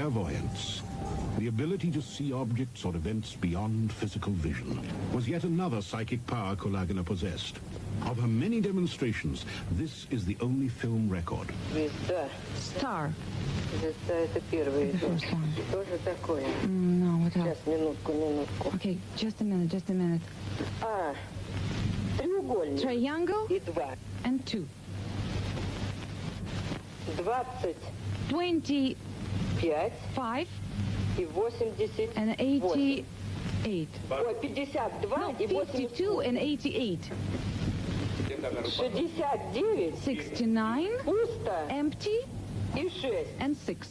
clairvoyance, the ability to see objects or events beyond physical vision, was yet another psychic power Kulagina possessed. Of her many demonstrations, this is the only film record. Star. Звезда это первое. The first one. Mm, no, what else? Okay, just a minute, just a minute. А. Triangle. And two. Twenty. 25 пять и восемьдесят and восемь. 88. Ой, пятьдесят два No, и восемьдесят 52 and 88. Шестьдесят девять 69, пусто empty, и шесть. and 6.